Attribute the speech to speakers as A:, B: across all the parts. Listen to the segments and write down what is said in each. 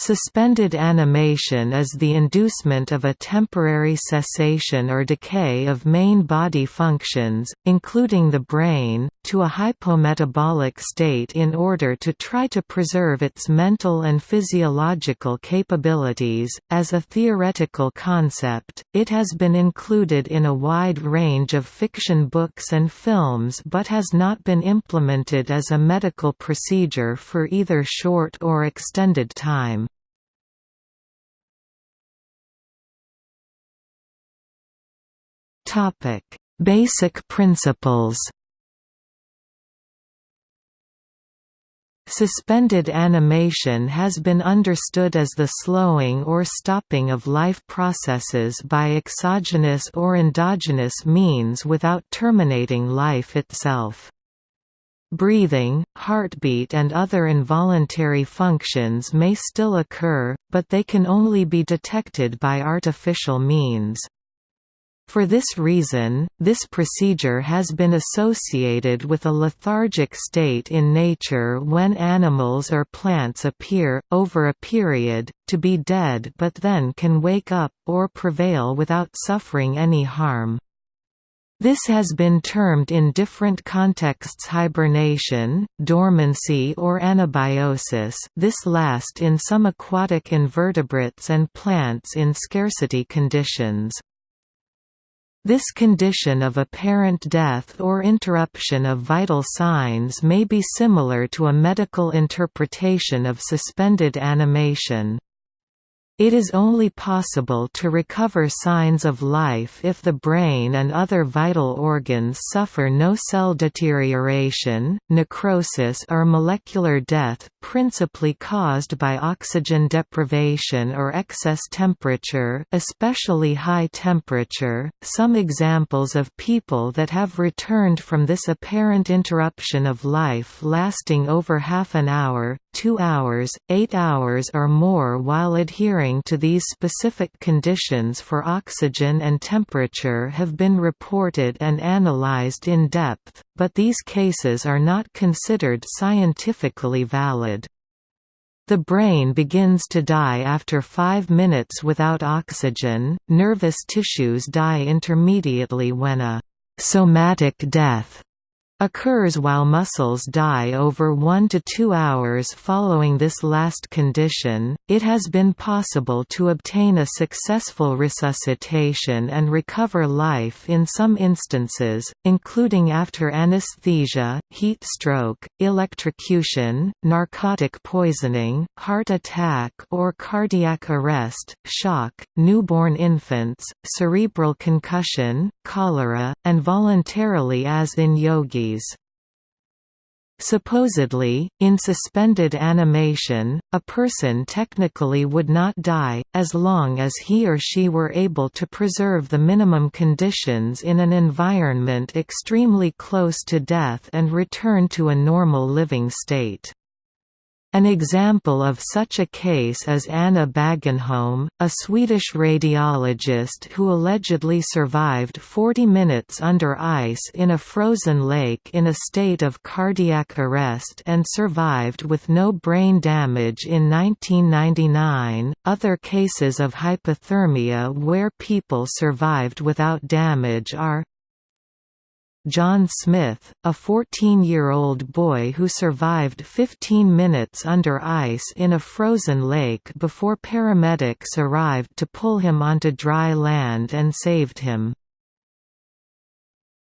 A: Suspended animation is the inducement of a temporary cessation or decay of main body functions, including the brain, to a hypometabolic state in order to try to preserve its mental and physiological capabilities. As a theoretical concept, it has been included in a wide range of fiction books and films but has not been implemented as a medical procedure for either short or extended time. Topic: Basic principles. Suspended animation has been understood as the slowing or stopping of life processes by exogenous or endogenous means without terminating life itself. Breathing, heartbeat and other involuntary functions may still occur, but they can only be detected by artificial means. For this reason, this procedure has been associated with a lethargic state in nature when animals or plants appear, over a period, to be dead but then can wake up, or prevail without suffering any harm. This has been termed in different contexts hibernation, dormancy or anabiosis this last in some aquatic invertebrates and plants in scarcity conditions. This condition of apparent death or interruption of vital signs may be similar to a medical interpretation of suspended animation. It is only possible to recover signs of life if the brain and other vital organs suffer no cell deterioration, necrosis or molecular death, principally caused by oxygen deprivation or excess temperature, especially high temperature. Some examples of people that have returned from this apparent interruption of life lasting over half an hour, 2 hours, 8 hours or more while adhering to these specific conditions for oxygen and temperature have been reported and analyzed in depth, but these cases are not considered scientifically valid. The brain begins to die after 5 minutes without oxygen, nervous tissues die intermediately when a somatic death occurs while muscles die over 1 to 2 hours following this last condition. It has been possible to obtain a successful resuscitation and recover life in some instances, including after anesthesia, heat stroke, electrocution, narcotic poisoning, heart attack or cardiac arrest, shock, newborn infants, cerebral concussion, cholera, and voluntarily as in yogi Supposedly, in suspended animation, a person technically would not die, as long as he or she were able to preserve the minimum conditions in an environment extremely close to death and return to a normal living state. An example of such a case is Anna Bågenholm, a Swedish radiologist who allegedly survived 40 minutes under ice in a frozen lake in a state of cardiac arrest and survived with no brain damage in 1999. Other cases of hypothermia where people survived without damage are John Smith, a 14-year-old boy who survived 15 minutes under ice in a frozen lake before paramedics arrived to pull him onto dry land and saved him.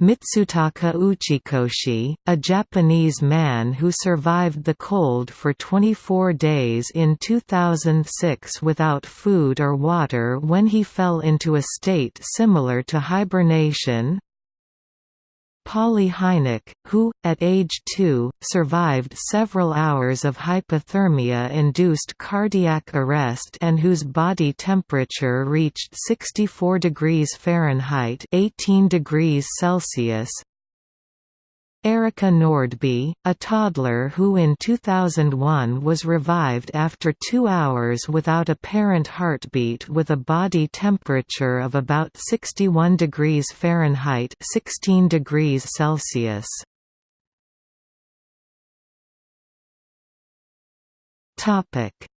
A: Mitsutaka Uchikoshi, a Japanese man who survived the cold for 24 days in 2006 without food or water when he fell into a state similar to hibernation, Polly Hynek, who, at age 2, survived several hours of hypothermia-induced cardiac arrest and whose body temperature reached 64 degrees Fahrenheit 18 degrees Celsius, Erika Nordby, a toddler who in 2001 was revived after two hours without apparent heartbeat with a body temperature of about 61 degrees Fahrenheit 16 degrees Celsius.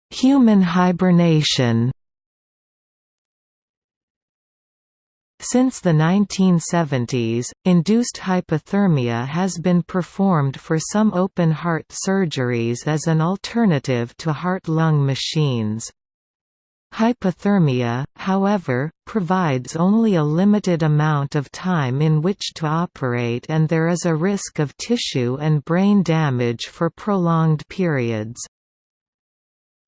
A: Human hibernation Since the 1970s, induced hypothermia has been performed for some open-heart surgeries as an alternative to heart-lung machines. Hypothermia, however, provides only a limited amount of time in which to operate and there is a risk of tissue and brain damage for prolonged periods.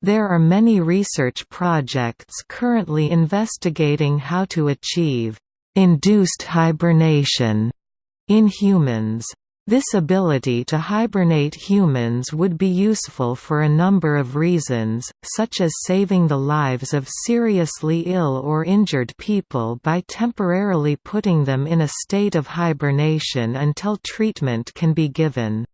A: There are many research projects currently investigating how to achieve induced hibernation in humans. This ability to hibernate humans would be useful for a number of reasons, such as saving the lives of seriously ill or injured people by temporarily putting them in a state of hibernation until treatment can be given.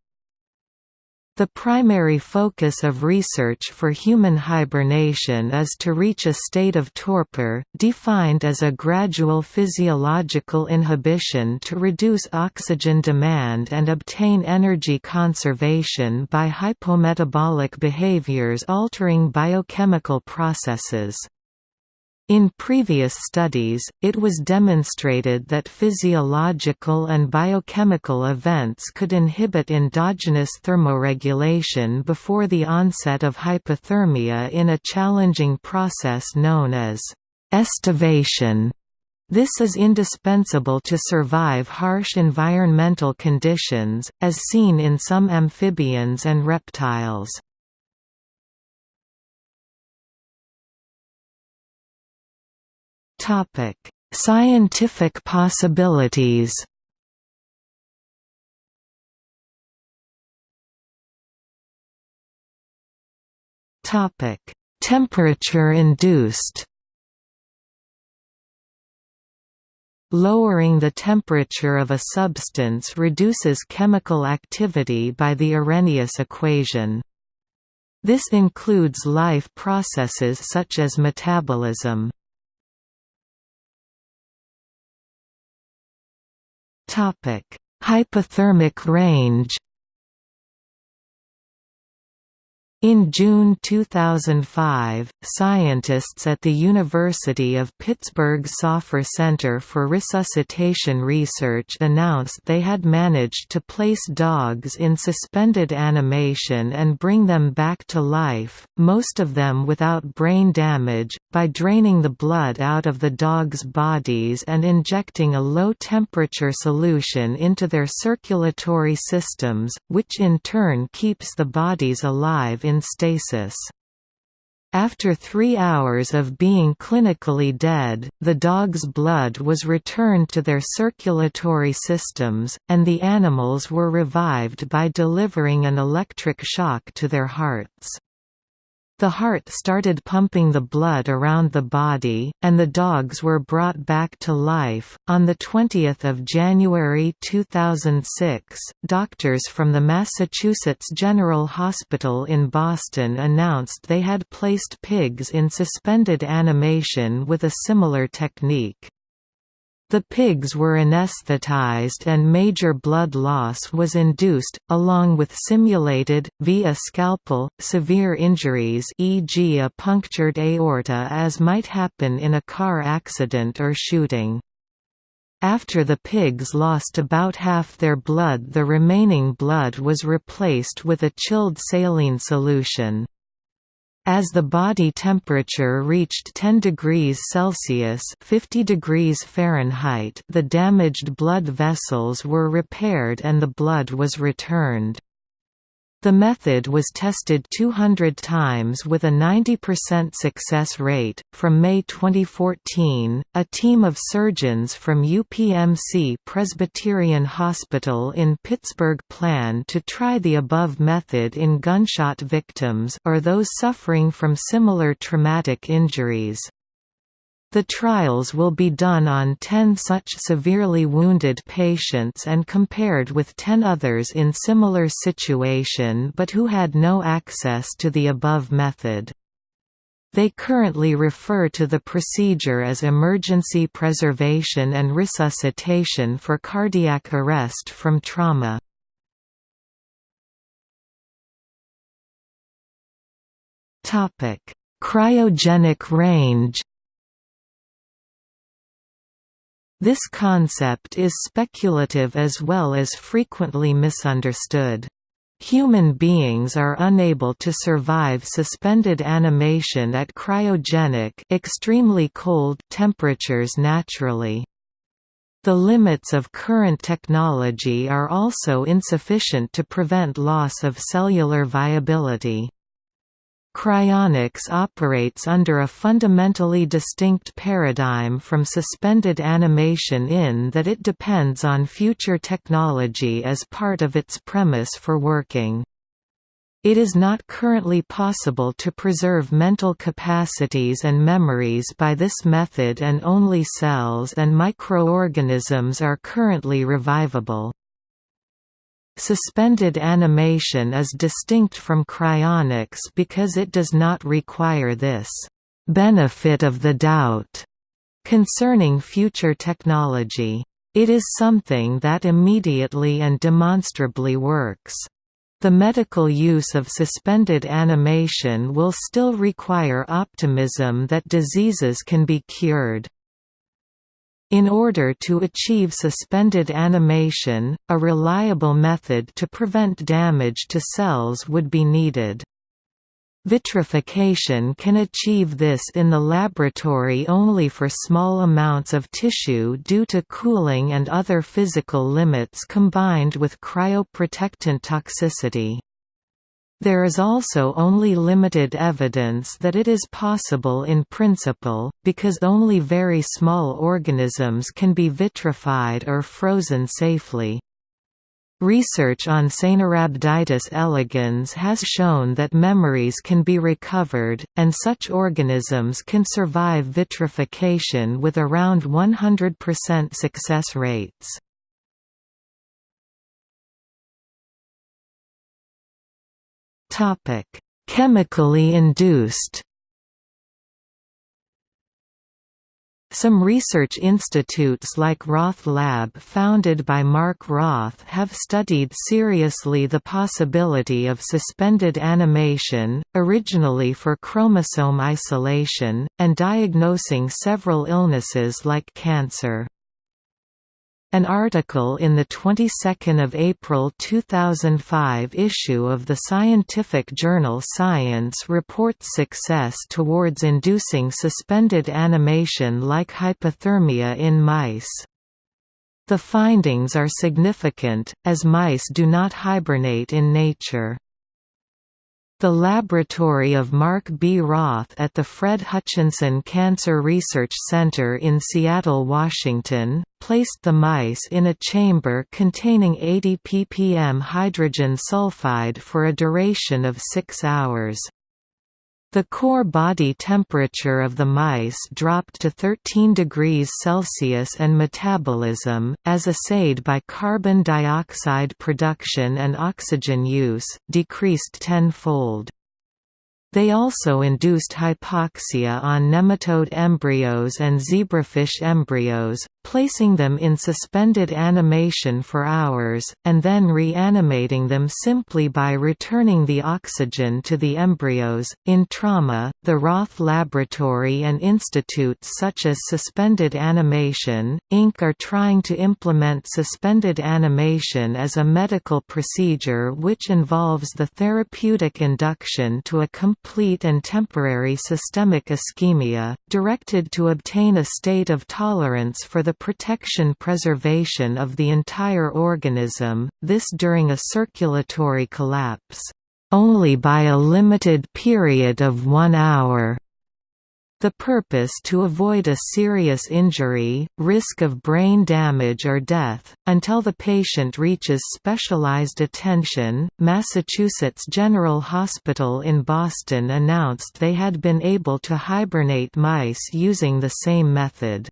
A: The primary focus of research for human hibernation is to reach a state of torpor, defined as a gradual physiological inhibition to reduce oxygen demand and obtain energy conservation by hypometabolic behaviors altering biochemical processes. In previous studies, it was demonstrated that physiological and biochemical events could inhibit endogenous thermoregulation before the onset of hypothermia in a challenging process known as estivation. This is indispensable to survive harsh environmental conditions, as seen in some amphibians and reptiles. Topic: Scientific possibilities. Topic: Temperature induced. Lowering the temperature of a substance reduces chemical activity by the Arrhenius equation. This includes life processes such as metabolism. Topic: Hypothermic range In June 2005, scientists at the University of Pittsburgh's Safar Center for Resuscitation Research announced they had managed to place dogs in suspended animation and bring them back to life, most of them without brain damage, by draining the blood out of the dogs' bodies and injecting a low-temperature solution into their circulatory systems, which in turn keeps the bodies alive in stasis. After three hours of being clinically dead, the dog's blood was returned to their circulatory systems, and the animals were revived by delivering an electric shock to their hearts. The heart started pumping the blood around the body, and the dogs were brought back to life. On the 20th of January 2006, doctors from the Massachusetts General Hospital in Boston announced they had placed pigs in suspended animation with a similar technique. The pigs were anesthetized and major blood loss was induced, along with simulated, via scalpel, severe injuries e.g. a punctured aorta as might happen in a car accident or shooting. After the pigs lost about half their blood the remaining blood was replaced with a chilled saline solution. As the body temperature reached 10 degrees Celsius 50 degrees Fahrenheit the damaged blood vessels were repaired and the blood was returned. The method was tested 200 times with a 90% success rate. From May 2014, a team of surgeons from UPMC Presbyterian Hospital in Pittsburgh plan to try the above method in gunshot victims or those suffering from similar traumatic injuries. The trials will be done on 10 such severely wounded patients and compared with 10 others in similar situation but who had no access to the above method. They currently refer to the procedure as emergency preservation and resuscitation for cardiac arrest from trauma. Cryogenic range This concept is speculative as well as frequently misunderstood. Human beings are unable to survive suspended animation at cryogenic extremely cold temperatures naturally. The limits of current technology are also insufficient to prevent loss of cellular viability. Cryonics operates under a fundamentally distinct paradigm from suspended animation in that it depends on future technology as part of its premise for working. It is not currently possible to preserve mental capacities and memories by this method and only cells and microorganisms are currently revivable. Suspended animation is distinct from cryonics because it does not require this «benefit of the doubt» concerning future technology. It is something that immediately and demonstrably works. The medical use of suspended animation will still require optimism that diseases can be cured. In order to achieve suspended animation, a reliable method to prevent damage to cells would be needed. Vitrification can achieve this in the laboratory only for small amounts of tissue due to cooling and other physical limits combined with cryoprotectant toxicity. There is also only limited evidence that it is possible in principle, because only very small organisms can be vitrified or frozen safely. Research on Caenorhabditis elegans has shown that memories can be recovered, and such organisms can survive vitrification with around 100% success rates. Topic: Chemically induced. Some research institutes like Roth Lab founded by Mark Roth have studied seriously the possibility of suspended animation, originally for chromosome isolation, and diagnosing several illnesses like cancer. An article in the 22nd of April 2005 issue of the scientific journal Science reports success towards inducing suspended animation like hypothermia in mice. The findings are significant, as mice do not hibernate in nature. The laboratory of Mark B. Roth at the Fred Hutchinson Cancer Research Center in Seattle, Washington, placed the mice in a chamber containing 80 ppm hydrogen sulfide for a duration of six hours. The core body temperature of the mice dropped to 13 degrees Celsius and metabolism, as assayed by carbon dioxide production and oxygen use, decreased tenfold. They also induced hypoxia on nematode embryos and zebrafish embryos, placing them in suspended animation for hours, and then reanimating them simply by returning the oxygen to the embryos. In trauma, the Roth Laboratory and institutes such as Suspended Animation, Inc. are trying to implement suspended animation as a medical procedure which involves the therapeutic induction to a complete and temporary systemic ischemia, directed to obtain a state of tolerance for the protection preservation of the entire organism, this during a circulatory collapse, only by a limited period of one hour. The purpose to avoid a serious injury, risk of brain damage or death, until the patient reaches specialized attention. Massachusetts General Hospital in Boston announced they had been able to hibernate mice using the same method.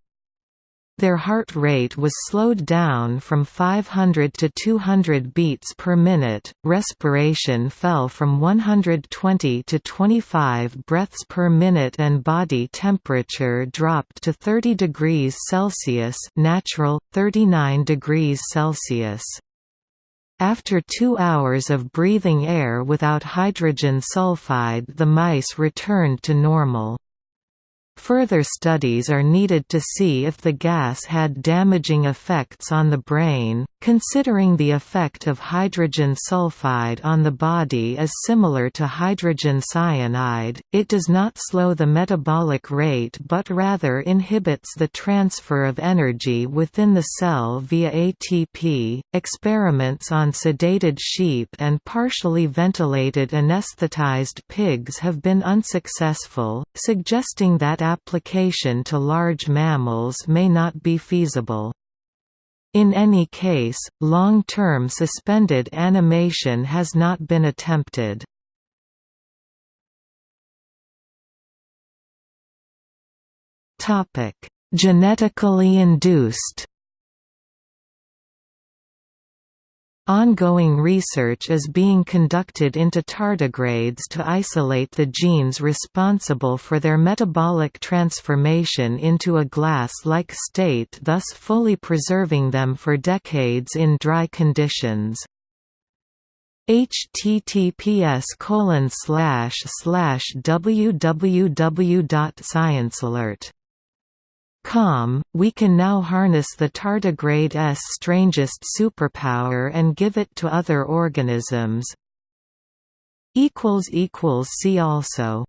A: Their heart rate was slowed down from 500 to 200 beats per minute, respiration fell from 120 to 25 breaths per minute and body temperature dropped to 30 degrees Celsius natural, 39 degrees Celsius. After two hours of breathing air without hydrogen sulfide the mice returned to normal. Further studies are needed to see if the gas had damaging effects on the brain. Considering the effect of hydrogen sulfide on the body is similar to hydrogen cyanide, it does not slow the metabolic rate but rather inhibits the transfer of energy within the cell via ATP. Experiments on sedated sheep and partially ventilated anesthetized pigs have been unsuccessful, suggesting that application to large mammals may not be feasible. In any case, long-term suspended animation has not been attempted. Genetically induced Ongoing research is being conducted into tardigrades to isolate the genes responsible for their metabolic transformation into a glass-like state thus fully preserving them for decades in dry conditions. Https www.sciencealert Com, we can now harness the tardigrade's strangest superpower and give it to other organisms. See also